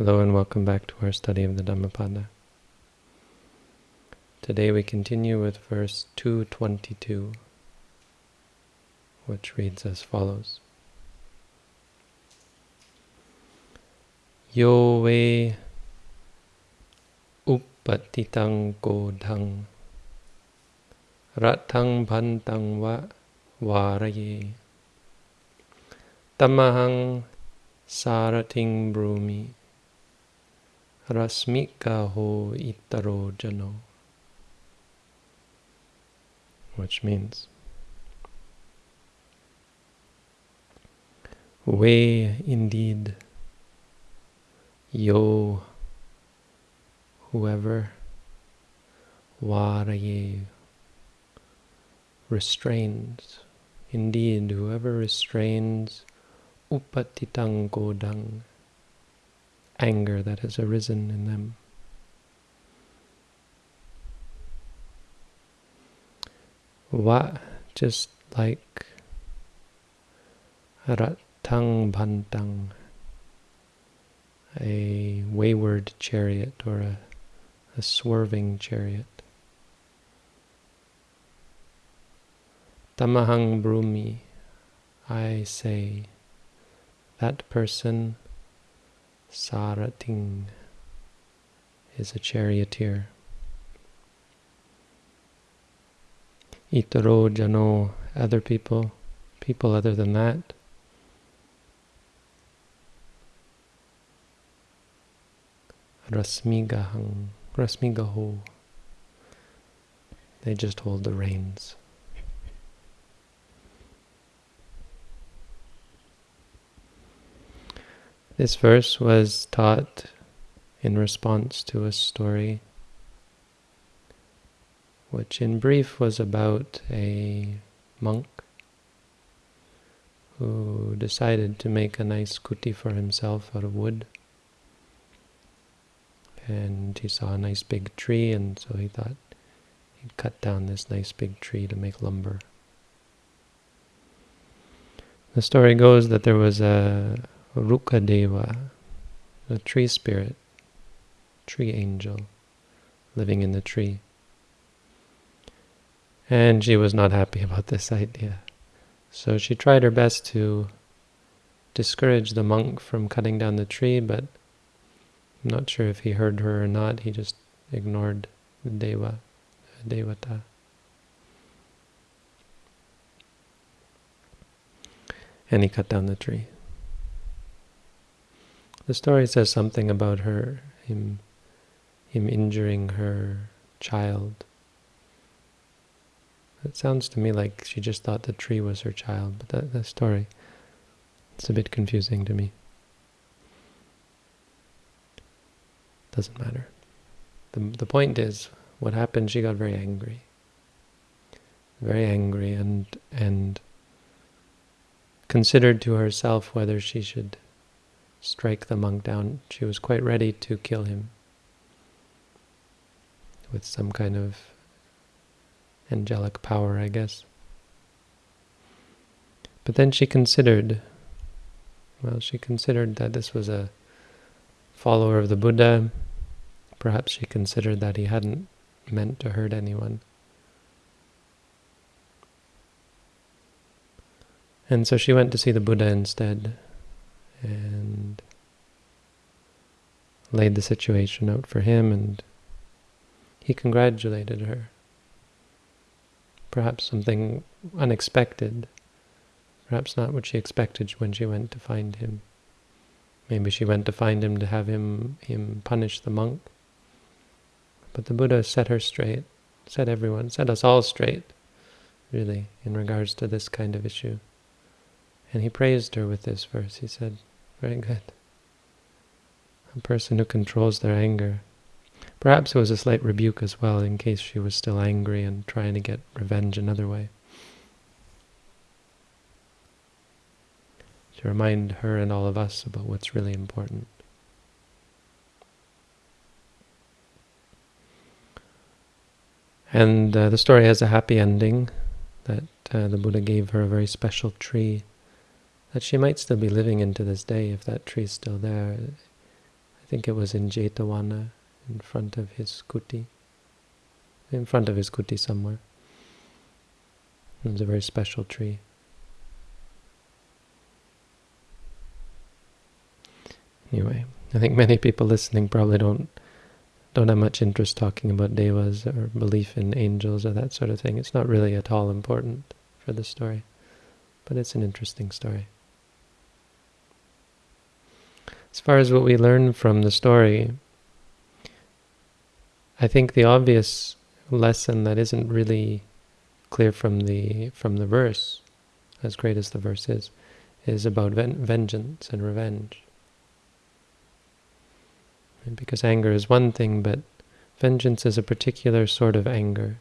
Hello and welcome back to our study of the Dhammapada. Today we continue with verse 222, which reads as follows. Yo ve uppatitang kodhang ratang bhantang va varaye tamahang sarating brumi Rasmika ho itaro jano. Which means, way indeed, yo, whoever, waraye, restrains, indeed, whoever restrains upatitang kodhang, anger that has arisen in them. What, just like ratang bantang, a wayward chariot or a, a swerving chariot. Tamahang brumi, I say, that person Sarating is a charioteer. Itaro jano, other people, people other than that. Rasmigahang, Rasmigaho. They just hold the reins. This verse was taught in response to a story which in brief was about a monk who decided to make a nice kuti for himself out of wood. And he saw a nice big tree, and so he thought he'd cut down this nice big tree to make lumber. The story goes that there was a Rukkhadeva, a tree spirit, tree angel, living in the tree. And she was not happy about this idea. So she tried her best to discourage the monk from cutting down the tree, but I'm not sure if he heard her or not. He just ignored the Deva, the Devata. And he cut down the tree. The story says something about her, him, him injuring her child. It sounds to me like she just thought the tree was her child, but that, that story, it's a bit confusing to me. Doesn't matter. The, the point is, what happened, she got very angry. Very angry and, and considered to herself whether she should strike the monk down. She was quite ready to kill him with some kind of angelic power, I guess. But then she considered, well, she considered that this was a follower of the Buddha. Perhaps she considered that he hadn't meant to hurt anyone. And so she went to see the Buddha instead and laid the situation out for him and he congratulated her. Perhaps something unexpected, perhaps not what she expected when she went to find him. Maybe she went to find him to have him, him punish the monk. But the Buddha set her straight, set everyone, set us all straight, really, in regards to this kind of issue. And he praised her with this verse. He said, very good. A person who controls their anger. Perhaps it was a slight rebuke as well, in case she was still angry and trying to get revenge another way. To remind her and all of us about what's really important. And uh, the story has a happy ending, that uh, the Buddha gave her a very special tree that she might still be living in to this day if that tree is still there. I think it was in Jetavana, in front of his kuti, in front of his kuti somewhere. It was a very special tree. Anyway, I think many people listening probably don't don't have much interest talking about devas or belief in angels or that sort of thing. It's not really at all important for the story, but it's an interesting story. As far as what we learn from the story, I think the obvious lesson that isn't really clear from the from the verse, as great as the verse is, is about ven vengeance and revenge. Because anger is one thing, but vengeance is a particular sort of anger.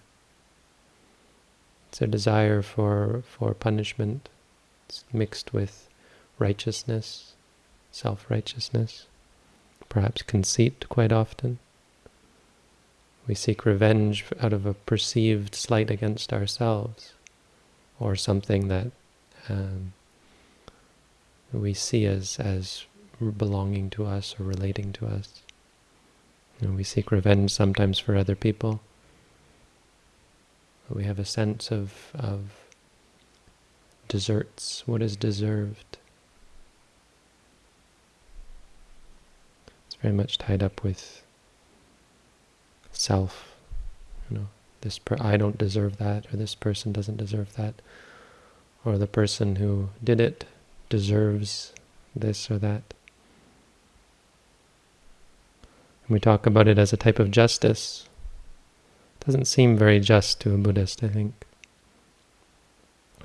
It's a desire for for punishment. It's mixed with righteousness, self-righteousness, perhaps conceit quite often. We seek revenge out of a perceived slight against ourselves, or something that um, we see as, as belonging to us or relating to us. We seek revenge sometimes for other people. We have a sense of, of deserts, what is deserved. Very much tied up with self. You know, this per I don't deserve that, or this person doesn't deserve that, or the person who did it deserves this or that. And we talk about it as a type of justice. It doesn't seem very just to a Buddhist, I think.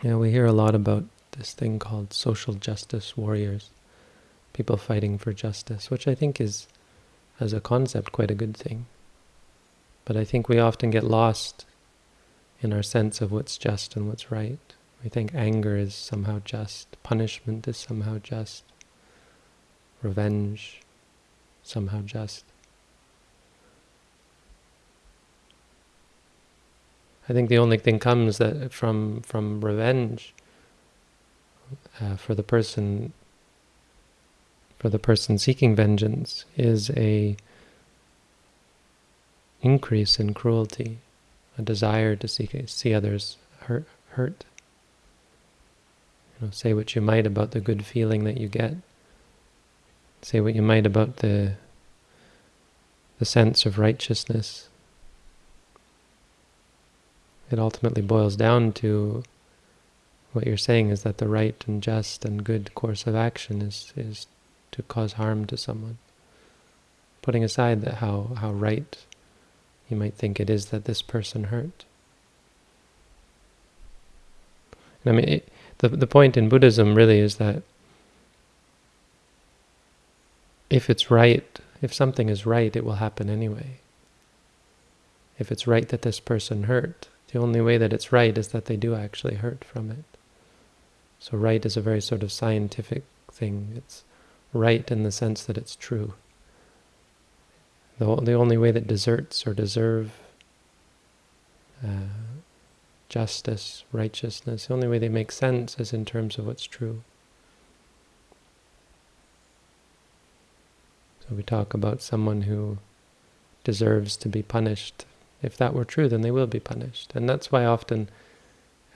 Yeah, we hear a lot about this thing called social justice warriors people fighting for justice, which I think is, as a concept, quite a good thing. But I think we often get lost in our sense of what's just and what's right. We think anger is somehow just, punishment is somehow just, revenge somehow just. I think the only thing comes that from from revenge uh, for the person for the person seeking vengeance is a increase in cruelty, a desire to see, see others hurt, hurt. You know, say what you might about the good feeling that you get. Say what you might about the the sense of righteousness. It ultimately boils down to what you're saying is that the right and just and good course of action is is to cause harm to someone. Putting aside that how, how right you might think it is that this person hurt. And I mean, it, the, the point in Buddhism really is that if it's right, if something is right, it will happen anyway. If it's right that this person hurt, the only way that it's right is that they do actually hurt from it. So right is a very sort of scientific thing. It's right in the sense that it's true. The, the only way that deserts or deserve uh, justice, righteousness, the only way they make sense is in terms of what's true. So we talk about someone who deserves to be punished. If that were true, then they will be punished. And that's why often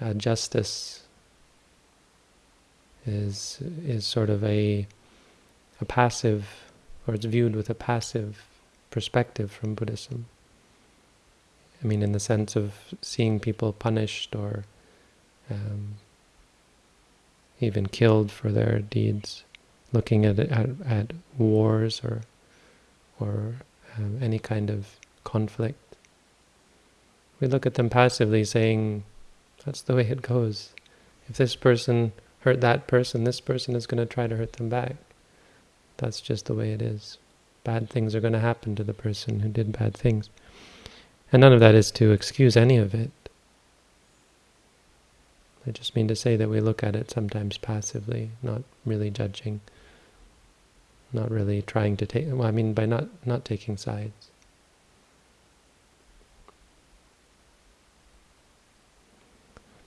uh, justice is is sort of a a passive, or it's viewed with a passive perspective from Buddhism. I mean, in the sense of seeing people punished or um, even killed for their deeds, looking at at, at wars or or um, any kind of conflict. We look at them passively, saying, "That's the way it goes. If this person hurt that person, this person is going to try to hurt them back." That's just the way it is. Bad things are going to happen to the person who did bad things. And none of that is to excuse any of it. I just mean to say that we look at it sometimes passively, not really judging, not really trying to take, well, I mean by not, not taking sides.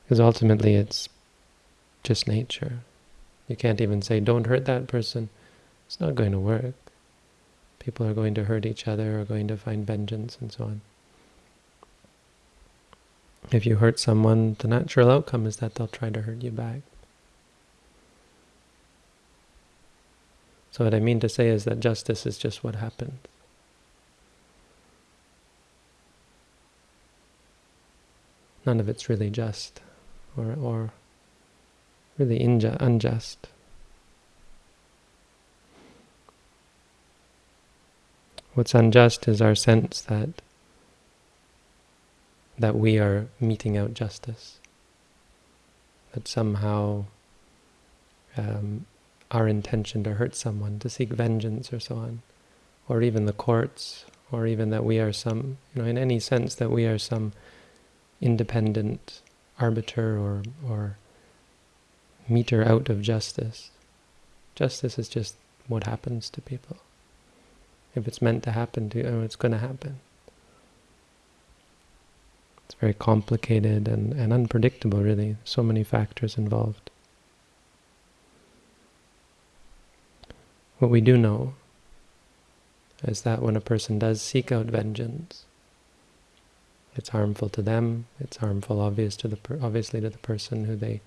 Because ultimately it's just nature. You can't even say, don't hurt that person. It's not going to work. People are going to hurt each other, or going to find vengeance, and so on. If you hurt someone, the natural outcome is that they'll try to hurt you back. So what I mean to say is that justice is just what happens. None of it's really just, or, or really unjust. What's unjust is our sense that that we are meting out justice. That somehow um, our intention to hurt someone, to seek vengeance or so on, or even the courts, or even that we are some, you know, in any sense that we are some independent arbiter or, or meter out of justice. Justice is just what happens to people. If it's meant to happen to you, oh, it's going to happen. It's very complicated and, and unpredictable, really. So many factors involved. What we do know is that when a person does seek out vengeance, it's harmful to them, it's harmful obvious to the obviously to the person who they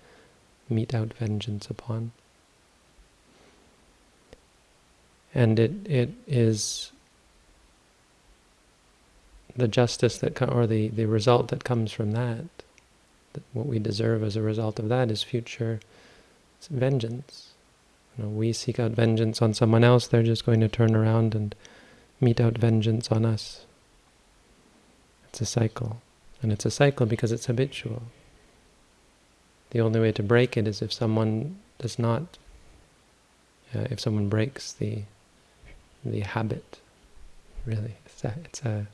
mete out vengeance upon. And it it is the justice that, or the, the result that comes from that, that, what we deserve as a result of that is future vengeance. You know, we seek out vengeance on someone else, they're just going to turn around and mete out vengeance on us. It's a cycle. And it's a cycle because it's habitual. The only way to break it is if someone does not, uh, if someone breaks the the habit, really. It's a, it's a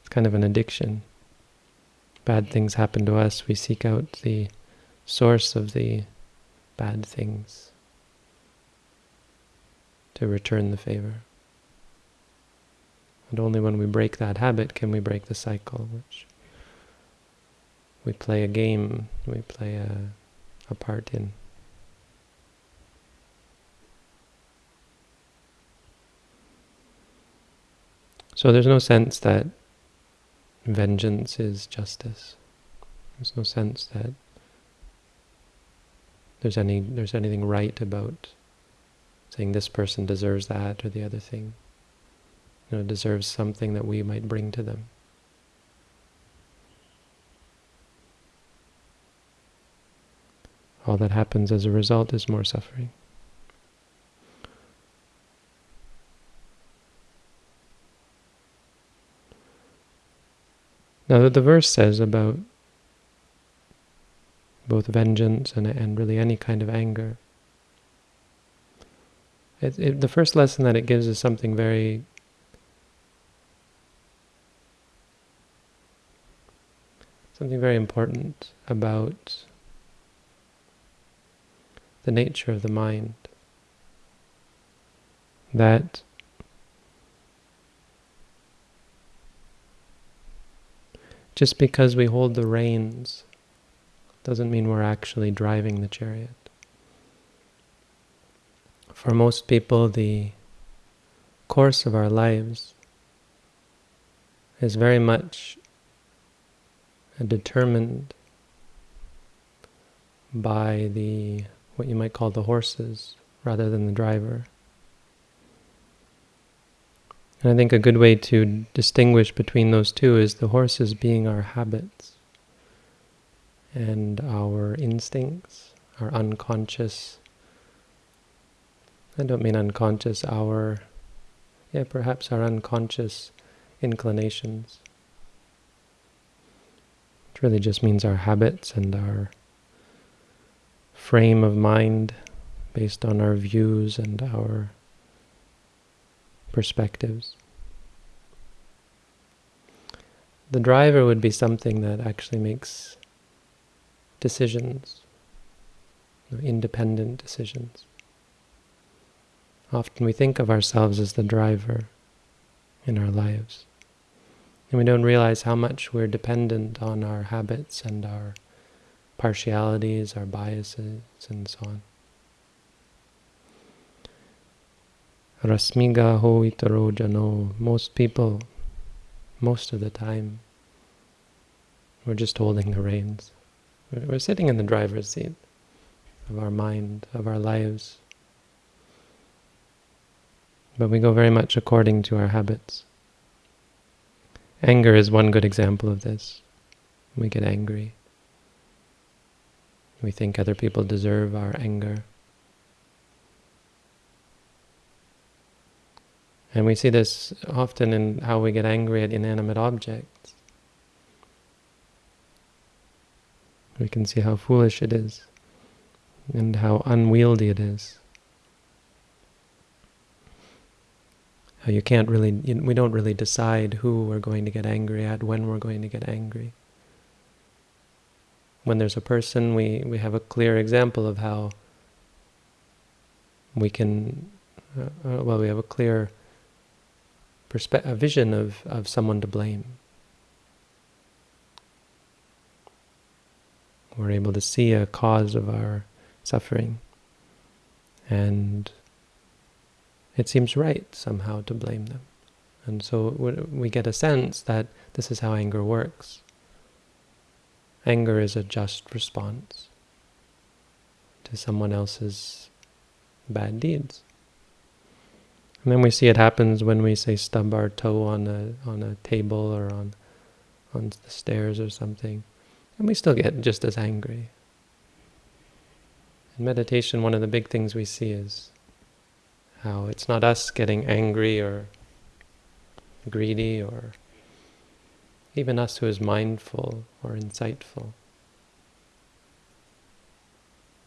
it's kind of an addiction. Bad things happen to us, we seek out the source of the bad things to return the favor. And only when we break that habit can we break the cycle, which we play a game, we play a, a part in. So there's no sense that vengeance is justice. There's no sense that there's any there's anything right about saying this person deserves that or the other thing. You know, deserves something that we might bring to them. All that happens as a result is more suffering. Now that the verse says about both vengeance and, and really any kind of anger, it, it, the first lesson that it gives is something very something very important about the nature of the mind. That Just because we hold the reins doesn't mean we're actually driving the chariot. For most people, the course of our lives is very much determined by the what you might call the horses rather than the driver. And I think a good way to distinguish between those two is the horses being our habits and our instincts, our unconscious, I don't mean unconscious, our, yeah, perhaps our unconscious inclinations. It really just means our habits and our frame of mind based on our views and our perspectives. The driver would be something that actually makes decisions, independent decisions. Often we think of ourselves as the driver in our lives. And we don't realize how much we're dependent on our habits and our partialities, our biases, and so on. Rasmiga ho itaro jano. Most people, most of the time, we're just holding the reins. We're sitting in the driver's seat of our mind, of our lives. But we go very much according to our habits. Anger is one good example of this. We get angry. We think other people deserve our anger. And we see this often in how we get angry at inanimate objects. We can see how foolish it is and how unwieldy it is. How you can't really, we don't really decide who we're going to get angry at, when we're going to get angry. When there's a person, we, we have a clear example of how we can, uh, uh well, we have a clear a vision of, of someone to blame. We're able to see a cause of our suffering. And it seems right somehow to blame them. And so we get a sense that this is how anger works. Anger is a just response to someone else's bad deeds. And then we see it happens when we say stub our toe on a on a table or on on the stairs or something. And we still get just as angry. In meditation, one of the big things we see is how it's not us getting angry or greedy or even us who is mindful or insightful.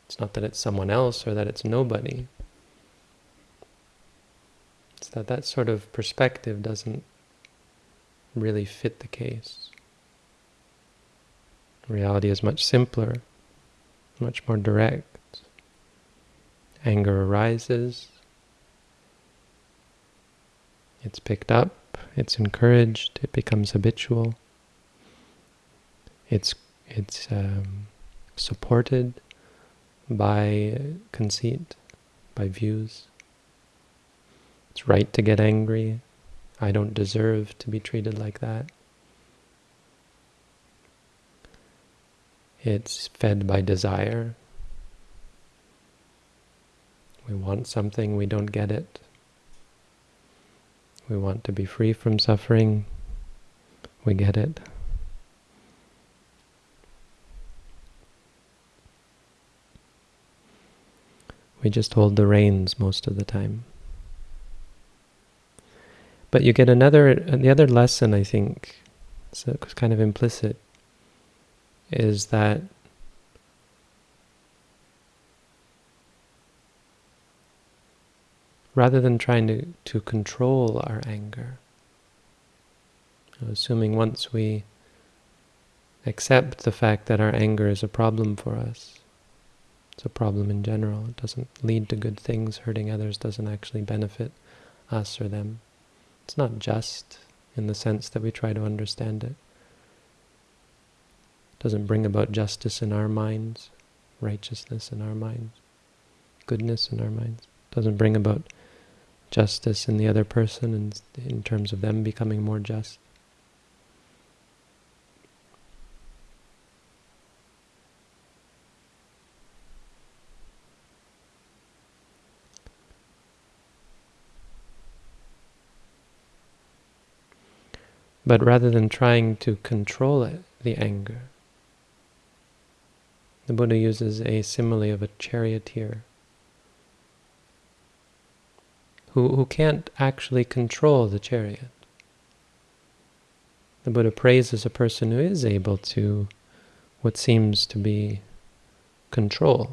It's not that it's someone else or that it's nobody. That that sort of perspective doesn't really fit the case. Reality is much simpler, much more direct. Anger arises, it's picked up, it's encouraged, it becomes habitual, it's, it's um, supported by conceit, by views. It's right to get angry. I don't deserve to be treated like that. It's fed by desire. We want something, we don't get it. We want to be free from suffering, we get it. We just hold the reins most of the time. But you get another, the other lesson, I think, so it's kind of implicit, is that rather than trying to, to control our anger, assuming once we accept the fact that our anger is a problem for us, it's a problem in general, it doesn't lead to good things, hurting others doesn't actually benefit us or them. It's not just in the sense that we try to understand it. It doesn't bring about justice in our minds, righteousness in our minds, goodness in our minds. It doesn't bring about justice in the other person in, in terms of them becoming more just. But rather than trying to control it, the anger, the Buddha uses a simile of a charioteer who, who can't actually control the chariot. The Buddha praises a person who is able to what seems to be control.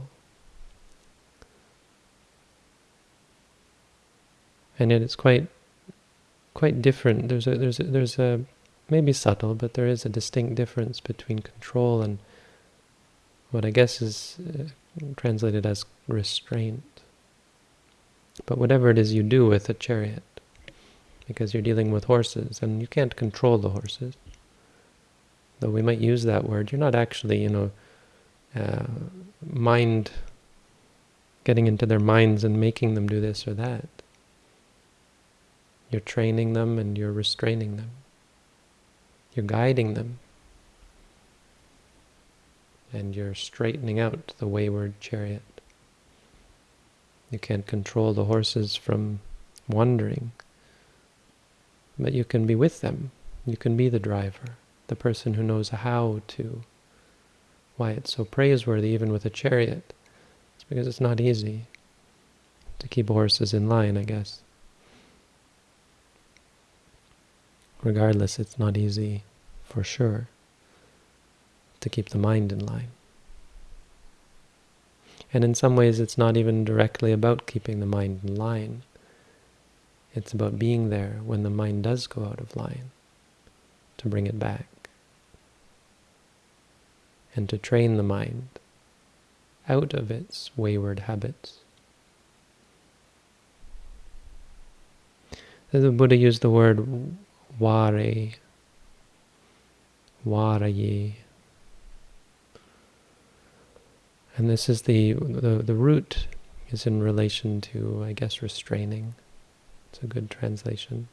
And yet it's quite quite different. There's a there's a, there's a maybe subtle, but there is a distinct difference between control and what I guess is uh, translated as restraint. But whatever it is you do with a chariot, because you're dealing with horses, and you can't control the horses. Though we might use that word, you're not actually, you know, uh, mind, getting into their minds and making them do this or that. You're training them and you're restraining them. You're guiding them. And you're straightening out the wayward chariot. You can't control the horses from wandering, but you can be with them. You can be the driver, the person who knows how to. Why it's so praiseworthy even with a chariot. It's because it's not easy to keep horses in line, I guess. Regardless, it's not easy for sure to keep the mind in line. And in some ways, it's not even directly about keeping the mind in line. It's about being there when the mind does go out of line, to bring it back. And to train the mind out of its wayward habits. The Buddha used the word ware, waraye. And this is the, the, the root is in relation to, I guess, restraining. It's a good translation.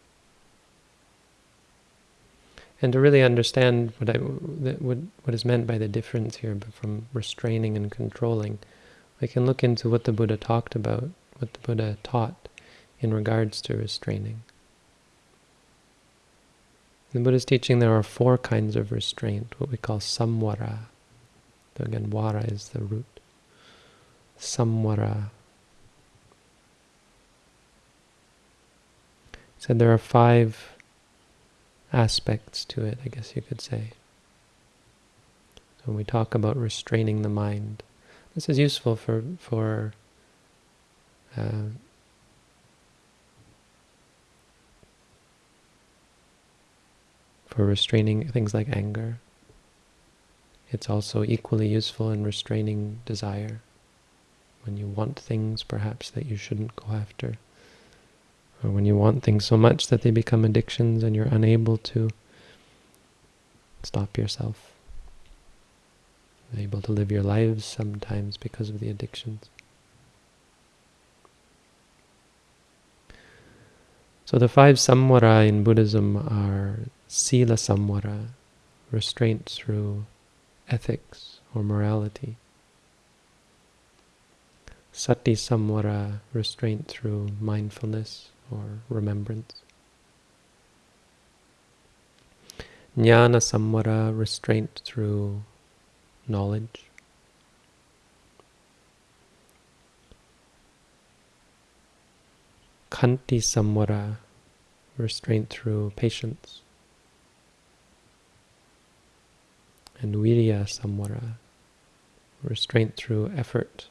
And to really understand what, I, what, what is meant by the difference here from restraining and controlling, we can look into what the Buddha talked about, what the Buddha taught in regards to restraining. In the Buddha's teaching, there are four kinds of restraint, what we call samvara. So again, vara is the root. Samvara. said there are five aspects to it, I guess you could say. So when we talk about restraining the mind, this is useful for for uh, for restraining things like anger. It's also equally useful in restraining desire. When you want things, perhaps, that you shouldn't go after. Or when you want things so much that they become addictions and you're unable to stop yourself. Unable to live your lives sometimes because of the addictions. So the five samvara in Buddhism are sila samvara, restraint through ethics or morality. Sati samvara, restraint through mindfulness or remembrance. Jnana samvara, restraint through knowledge. Khanti samvara, restraint through patience. And virya samvara, restraint through effort.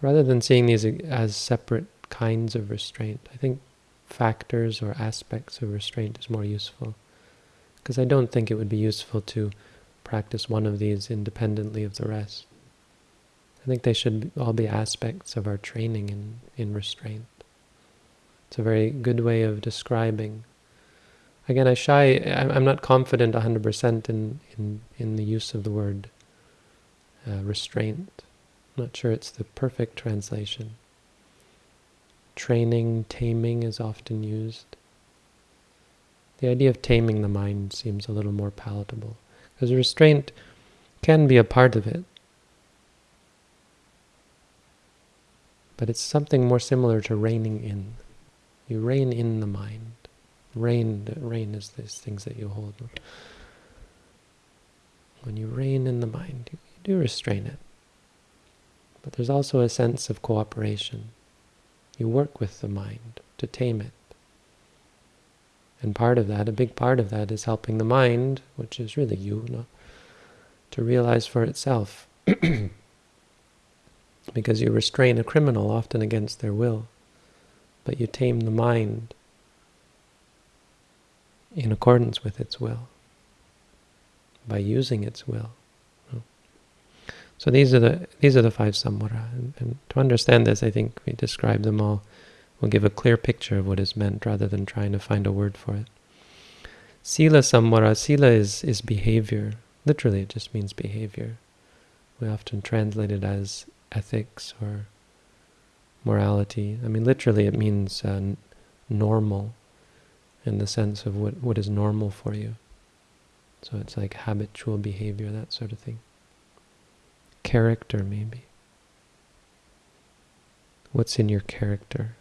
Rather than seeing these as separate kinds of restraint, I think factors or aspects of restraint is more useful. Because I don't think it would be useful to practice one of these independently of the rest. I think they should all be aspects of our training in, in restraint. It's a very good way of describing. Again, I shy, I'm not confident 100% in, in, in the use of the word uh, restraint. I'm not sure it's the perfect translation. Training, taming is often used. The idea of taming the mind seems a little more palatable, because restraint can be a part of it. But it's something more similar to reining in. You rein in the mind. Rein, rein is these things that you hold. When you rein in the mind, you, do restrain it. But there's also a sense of cooperation. You work with the mind to tame it. And part of that, a big part of that, is helping the mind, which is really you, no, to realize for itself. because you restrain a criminal often against their will, but you tame the mind in accordance with its will, by using its will. So these are the these are the five samvara, and, and, to understand this, I think we describe them all. We'll give a clear picture of what is meant, rather than trying to find a word for it. Sila samvara, sila is is behavior. Literally, it just means behavior. We often translate it as ethics or morality. I mean, literally it means uh, normal in the sense of what, what is normal for you. So it's like habitual behavior, that sort of thing. Character, maybe. What's in your character?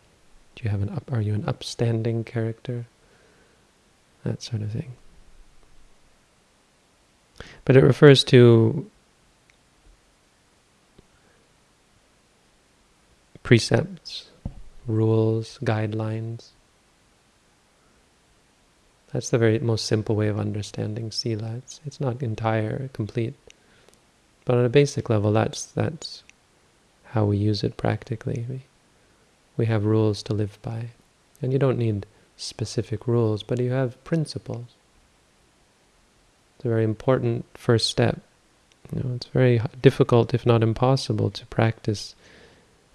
Do you have an up, are you an upstanding character? That sort of thing. But it refers to precepts, rules, guidelines. That's the very most simple way of understanding sila. It's, it's not entire, complete. But on a basic level, that's that's how we use it practically. We, we have rules to live by. And you don't need specific rules, but you have principles. It's a very important first step. You know, it's very difficult, if not impossible, to practice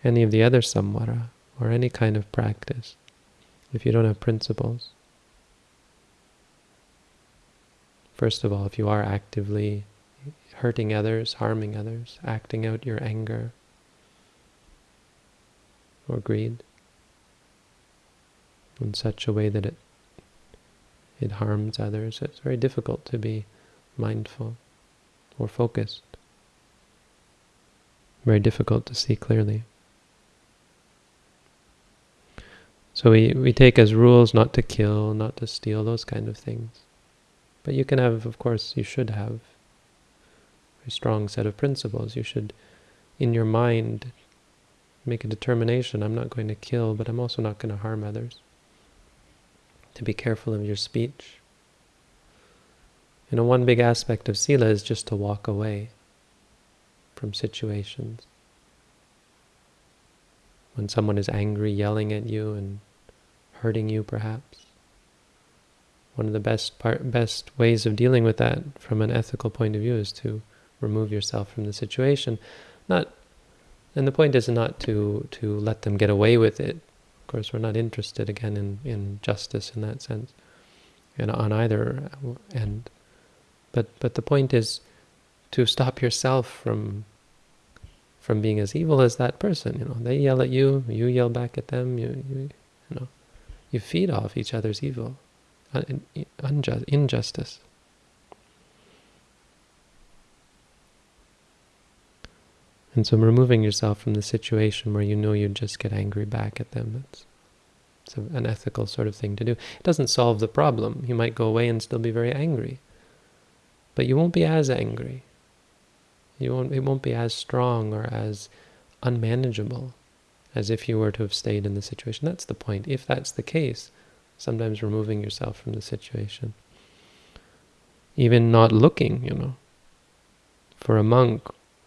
any of the other samvara or any kind of practice if you don't have principles. First of all, if you are actively hurting others, harming others, acting out your anger or greed in such a way that it it harms others, it's very difficult to be mindful or focused. Very difficult to see clearly. So we, we take as rules not to kill, not to steal, those kind of things. But you can have, of course, you should have a strong set of principles. You should, in your mind, make a determination, I'm not going to kill, but I'm also not going to harm others. To be careful of your speech. You know, one big aspect of sila is just to walk away from situations. When someone is angry, yelling at you and hurting you perhaps one of the best part, best ways of dealing with that from an ethical point of view is to remove yourself from the situation. Not, and the point is not to to let them get away with it. Of course, we're not interested again in in justice in that sense, and on either end. But but the point is to stop yourself from from being as evil as that person. You know, they yell at you, you yell back at them. You you, you know, you feed off each other's evil Uh, unjust, injustice. And so removing yourself from the situation where you know you'd just get angry back at them, it's, it's an ethical sort of thing to do. It doesn't solve the problem. You might go away and still be very angry. But you won't be as angry. You won't, it won't be as strong or as unmanageable as if you were to have stayed in the situation. That's the point. If that's the case, sometimes removing yourself from the situation. Even not looking, you know. For a monk,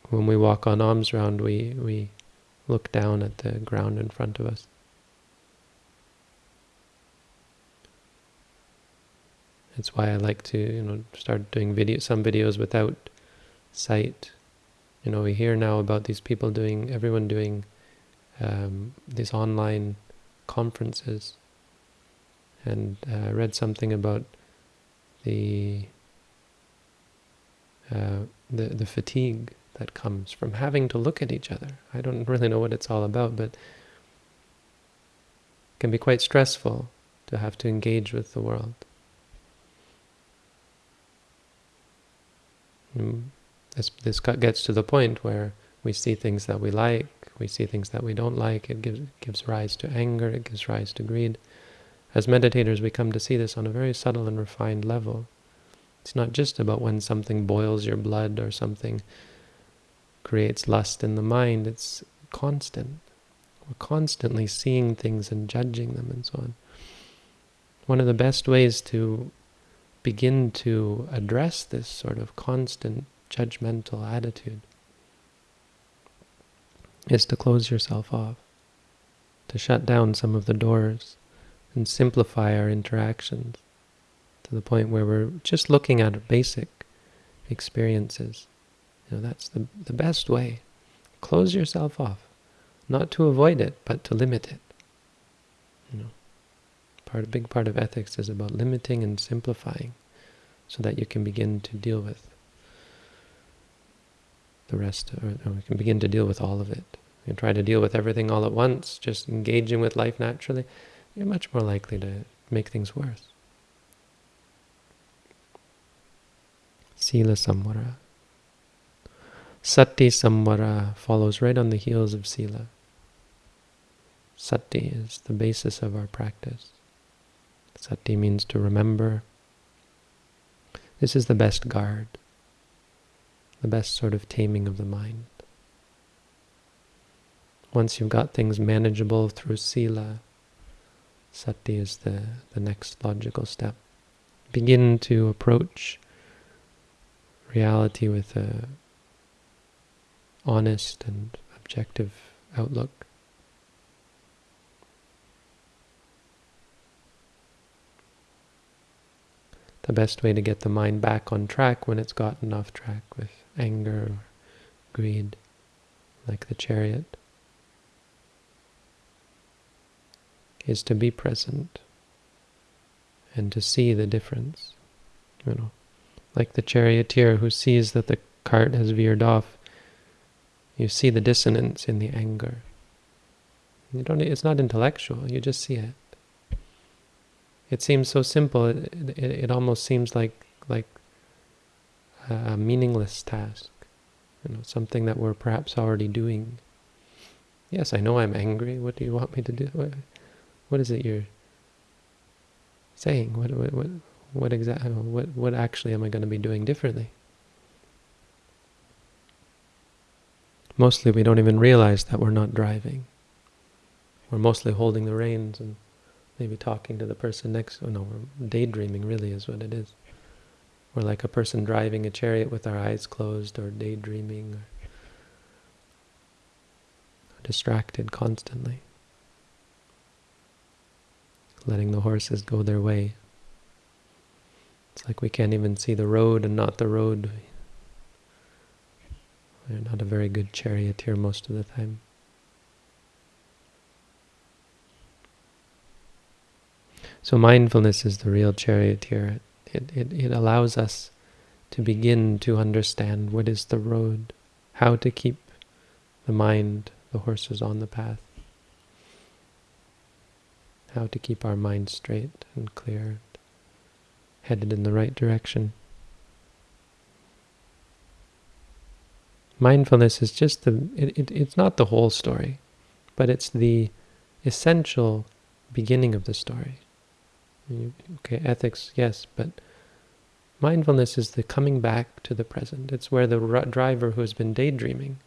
when we walk on alms round, we, we look down at the ground in front of us. That's why I like to, you know, start doing video, some videos without sight. You know, we hear now about these people doing, everyone doing um, these online conferences and uh, read something about the, uh, the the fatigue that comes from having to look at each other. I don't really know what it's all about, but it can be quite stressful to have to engage with the world. Mm, this, this gets to the point where we see things that we like, we see things that we don't like, it gives, gives rise to anger, it gives rise to greed. As meditators, we come to see this on a very subtle and refined level. It's not just about when something boils your blood or something creates lust in the mind. It's constant. We're constantly seeing things and judging them and so on. One of the best ways to begin to address this sort of constant judgmental attitude is to close yourself off, to shut down some of the doors and simplify our interactions to the point where we're just looking at basic experiences. You know, that's the, the best way. Close yourself off. Not to avoid it, but to limit it. You know, part a big part of ethics is about limiting and simplifying so that you can begin to deal with the rest, or, or we can begin to deal with all of it You try to deal with everything all at once, just engaging with life naturally, you're much more likely to make things worse. Sila Samvara. Sati Samvara follows right on the heels of Sila. Sati is the basis of our practice. Sati means to remember. This is the best guard, the best sort of taming of the mind. Once you've got things manageable through Sila, Sati is the, the next logical step. Begin to approach reality with a honest and objective outlook. The best way to get the mind back on track when it's gotten off track with anger or greed, like the chariot, is to be present and to see the difference. You know, like the charioteer who sees that the cart has veered off, you see the dissonance in the anger. You don't. It's not intellectual. You just see it. It seems so simple. It, it, it almost seems like like a meaningless task. You know, something that we're perhaps already doing. Yes, I know I'm angry. What do you want me to do? What, is it you're saying? What what what what exactly? What what actually am I going to be doing differently? Mostly, we don't even realize that we're not driving. We're mostly holding the reins and maybe talking to the person next. Oh no, we're daydreaming. Really, is what it is. We're like a person driving a chariot with our eyes closed, or daydreaming, or distracted constantly letting the horses go their way. It's like we can't even see the road and not the road. We're not a very good charioteer most of the time. So mindfulness is the real charioteer. It, it, it allows us to begin to understand what is the road, how to keep the mind, the horses on the path how to keep our mind straight and clear, and headed in the right direction. Mindfulness is just the, it, it, it's not the whole story, but it's the essential beginning of the story. Okay, ethics, yes, but mindfulness is the coming back to the present. It's where the driver who has been daydreaming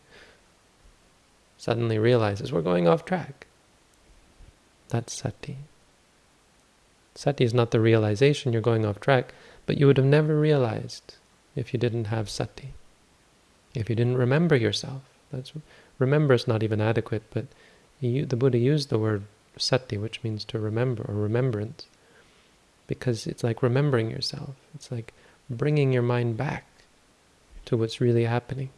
suddenly realizes we're going off track. That's sati. Sati is not the realization you're going off track, but you would have never realized if you didn't have sati. If you didn't remember yourself. That's remember is not even adequate, but he, the Buddha used the word sati, which means to remember or remembrance, because it's like remembering yourself. It's like bringing your mind back to what's really happening.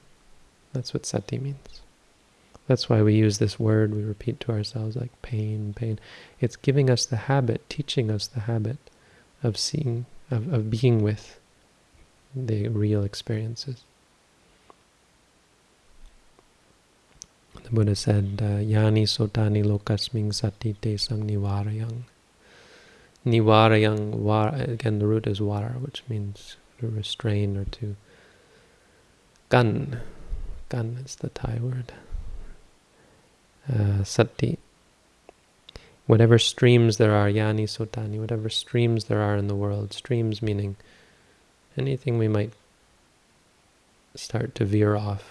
That's what sati means. That's why we use this word, we repeat to ourselves like pain, pain. It's giving us the habit, teaching us the habit of seeing, of, of being with the real experiences. The Buddha said, uh, Yani sotani lokasming sati te sang nivarayang. Nivarayang, var, again the root is vara, which means to restrain or to gun. Gun is the Thai word uh, sati. Whatever streams there are, yani sotani, whatever streams there are in the world, streams meaning anything we might start to veer off,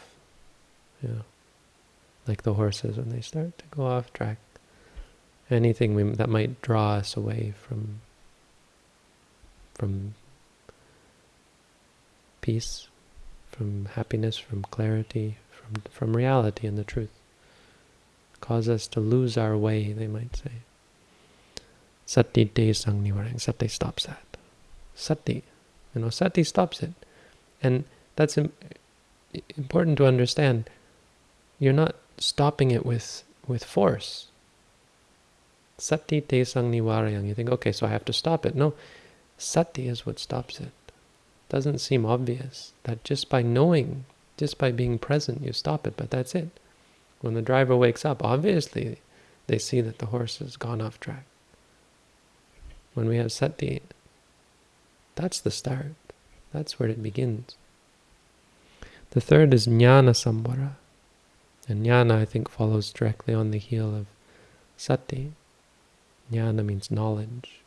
you know, like the horses when they start to go off track. Anything we, that might draw us away from from peace, from happiness, from clarity, from from reality and the truth cause us to lose our way, they might say. Sati te sang nivarang. Sati stops that. Sati. You know, sati stops it. And that's important to understand. You're not stopping it with, with force. Sati te sang nivarayang. You think, okay, so I have to stop it. No, sati is what stops it. Doesn't seem obvious that just by knowing, just by being present, you stop it, but that's it. When the driver wakes up, obviously they see that the horse has gone off track. When we have sati, that's the start. That's where it begins. The third is jnana samvara. And jnana, I think, follows directly on the heel of sati. Jnana means knowledge.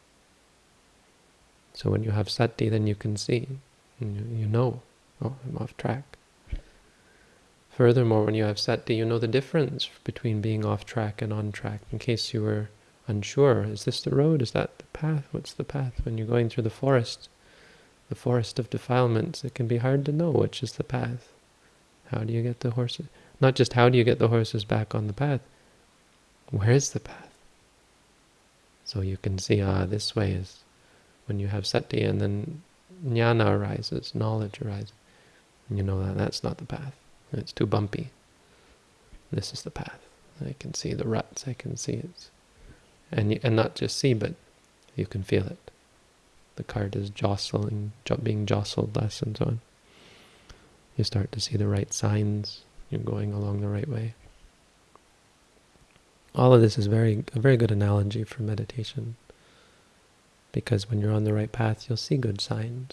So when you have sati, then you can see, you, you know, oh, I'm off track. Furthermore, when you have sati, you know the difference between being off track and on track. In case you were unsure, is this the road? Is that the path? What's the path? When you're going through the forest, the forest of defilements, it can be hard to know which is the path. How do you get the horses? Not just how do you get the horses back on the path, where is the path? So you can see, ah, this way is when you have sati, and then jnana arises, knowledge arises. And you know that that's not the path. It's too bumpy. This is the path. I can see the ruts. I can see it, and and not just see, but you can feel it. The cart is jostling, being jostled less, and so on. You start to see the right signs. You're going along the right way. All of this is very a very good analogy for meditation. Because when you're on the right path, you'll see good signs.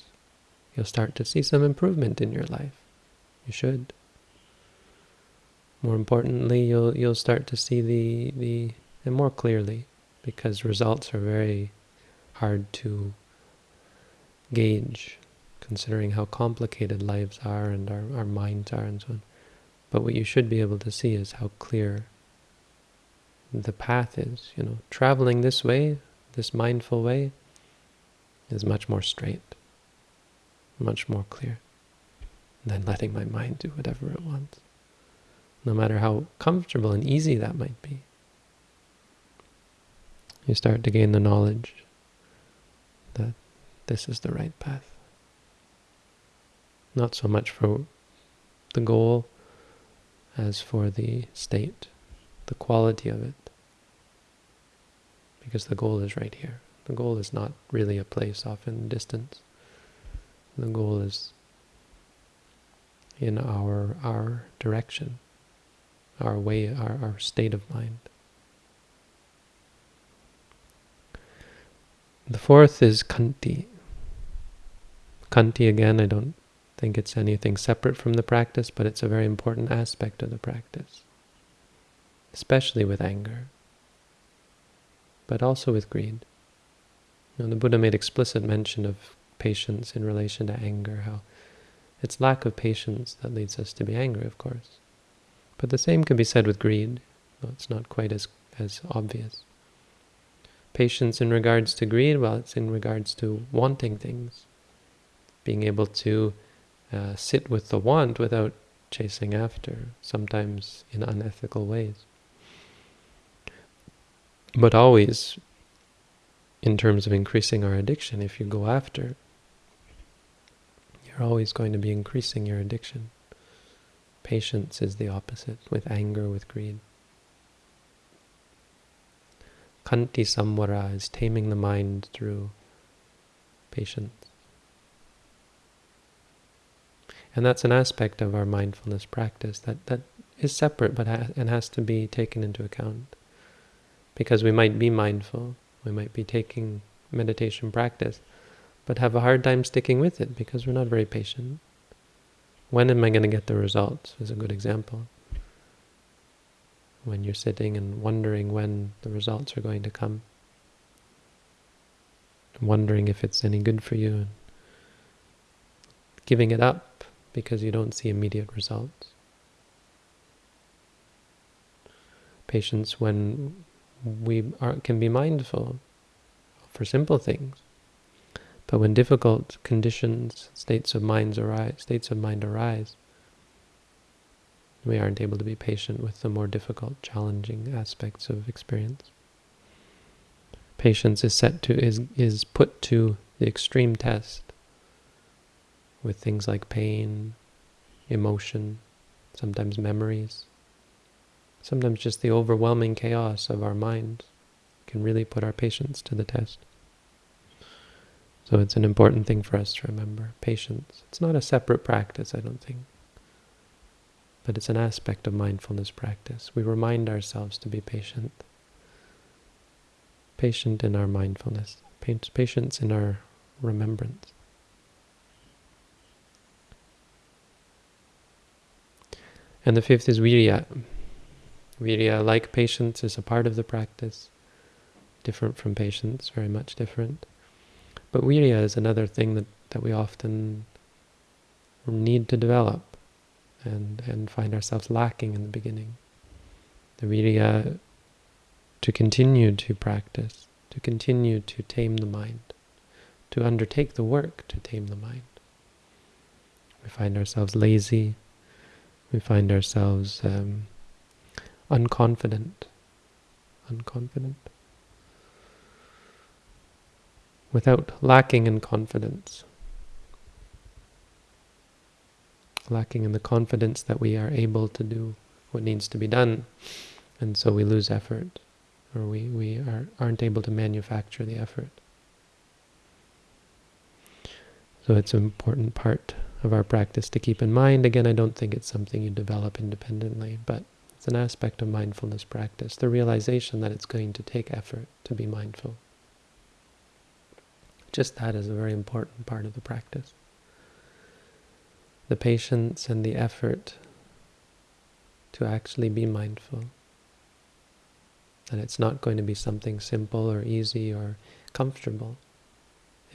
You'll start to see some improvement in your life. You should. More importantly, you'll you'll start to see the the and more clearly, because results are very hard to gauge, considering how complicated lives are and our, our minds are and so on. But what you should be able to see is how clear the path is. You know, traveling this way, this mindful way, is much more straight, much more clear than letting my mind do whatever it wants no matter how comfortable and easy that might be. You start to gain the knowledge that this is the right path. Not so much for the goal as for the state, the quality of it. Because the goal is right here. The goal is not really a place off in the distance. The goal is in our our direction our way, our, our state of mind. The fourth is khanti. Khanti, again, I don't think it's anything separate from the practice, but it's a very important aspect of the practice, especially with anger, but also with greed. Know, the Buddha made explicit mention of patience in relation to anger, how it's lack of patience that leads us to be angry, of course. But the same can be said with greed. It's not quite as, as obvious. Patience in regards to greed, well, it's in regards to wanting things. Being able to uh, sit with the want without chasing after, sometimes in unethical ways. But always, in terms of increasing our addiction, if you go after, you're always going to be increasing your addiction. Patience is the opposite, with anger, with greed. Khanti samvara is taming the mind through patience. And that's an aspect of our mindfulness practice that, that is separate but ha and has to be taken into account. Because we might be mindful, we might be taking meditation practice, but have a hard time sticking with it because we're not very patient. When am I going to get the results is a good example. When you're sitting and wondering when the results are going to come. Wondering if it's any good for you. and Giving it up because you don't see immediate results. Patience when we are, can be mindful for simple things but when difficult conditions, states of minds arise, states of mind arise, we aren't able to be patient with the more difficult, challenging aspects of experience. Patience is set to is is put to the extreme test with things like pain, emotion, sometimes memories, sometimes just the overwhelming chaos of our minds can really put our patience to the test. So it's an important thing for us to remember. Patience. It's not a separate practice, I don't think. but it's an aspect of mindfulness practice. We remind ourselves to be patient. Patient in our mindfulness, patience in our remembrance. And the fifth is virya. Virya, like patience, is a part of the practice, different from patience, very much different. But virya is another thing that, that we often need to develop and, and find ourselves lacking in the beginning. The virya to continue to practice, to continue to tame the mind, to undertake the work to tame the mind. We find ourselves lazy, we find ourselves um, unconfident, unconfident, without lacking in confidence, lacking in the confidence that we are able to do what needs to be done, and so we lose effort, or we, we are, aren't able to manufacture the effort. So it's an important part of our practice to keep in mind. Again, I don't think it's something you develop independently, but it's an aspect of mindfulness practice, the realization that it's going to take effort to be mindful. Just that is a very important part of the practice. The patience and the effort to actually be mindful. And it's not going to be something simple or easy or comfortable.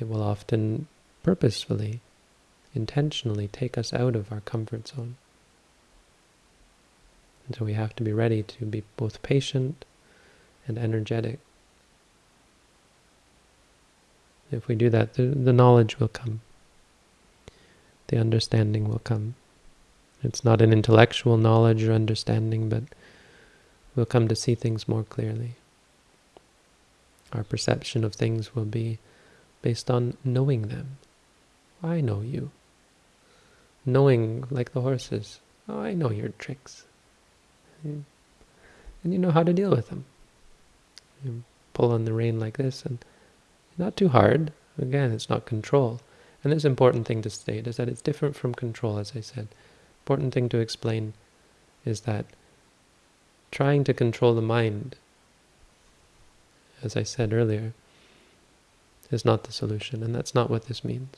It will often purposefully intentionally take us out of our comfort zone. And so we have to be ready to be both patient and energetic. If we do that, the, the knowledge will come. The understanding will come. It's not an intellectual knowledge or understanding, but we'll come to see things more clearly. Our perception of things will be based on knowing them. I know you knowing like the horses. Oh, I know your tricks. Hmm. And you know how to deal with them. You pull on the rein like this and not too hard. Again, it's not control. And this important thing to state is that it's different from control, as I said. Important thing to explain is that trying to control the mind, as I said earlier, is not the solution, and that's not what this means.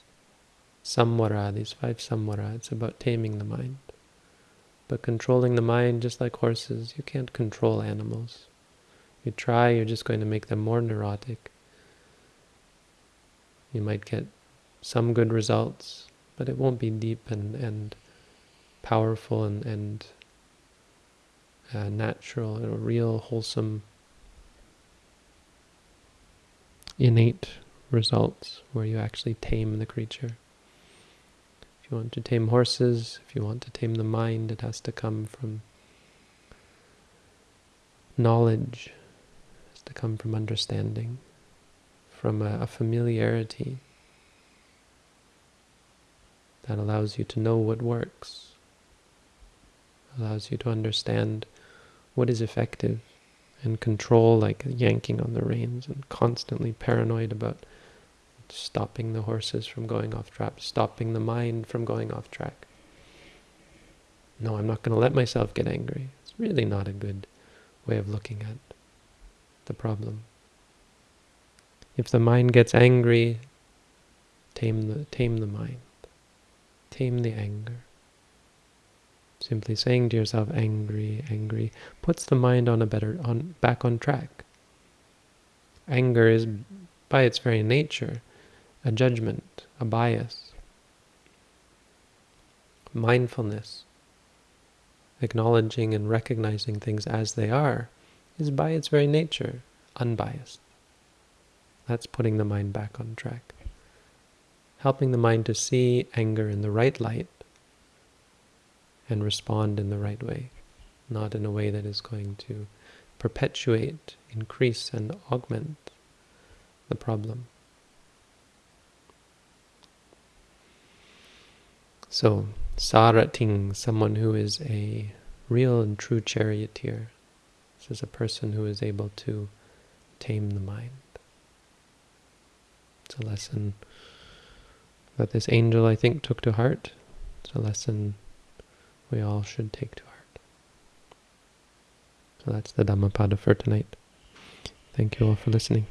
Samvara, these five samvara, it's about taming the mind. But controlling the mind, just like horses, you can't control animals. You try, you're just going to make them more neurotic. You might get some good results, but it won't be deep and, and powerful and, and uh, natural, or real, wholesome, innate results where you actually tame the creature. If you want to tame horses, if you want to tame the mind, it has to come from knowledge, it has to come from understanding, from a, a familiarity that allows you to know what works, allows you to understand what is effective, and control like yanking on the reins and constantly paranoid about stopping the horses from going off track, stopping the mind from going off track. No, I'm not going to let myself get angry. It's really not a good way of looking at the problem. If the mind gets angry, tame the, tame the mind. Tame the anger. Simply saying to yourself, angry, angry, puts the mind on a better, on back on track. Anger is, by its very nature, a judgment, a bias. Mindfulness, acknowledging and recognizing things as they are, is by its very nature unbiased. That's putting the mind back on track. Helping the mind to see anger in the right light and respond in the right way, not in a way that is going to perpetuate, increase, and augment the problem. So, Sarating, someone who is a real and true charioteer. This is a person who is able to tame the mind. It's a lesson that this angel, I think, took to heart. It's a lesson we all should take to heart. So that's the Dhammapada for tonight. Thank you all for listening.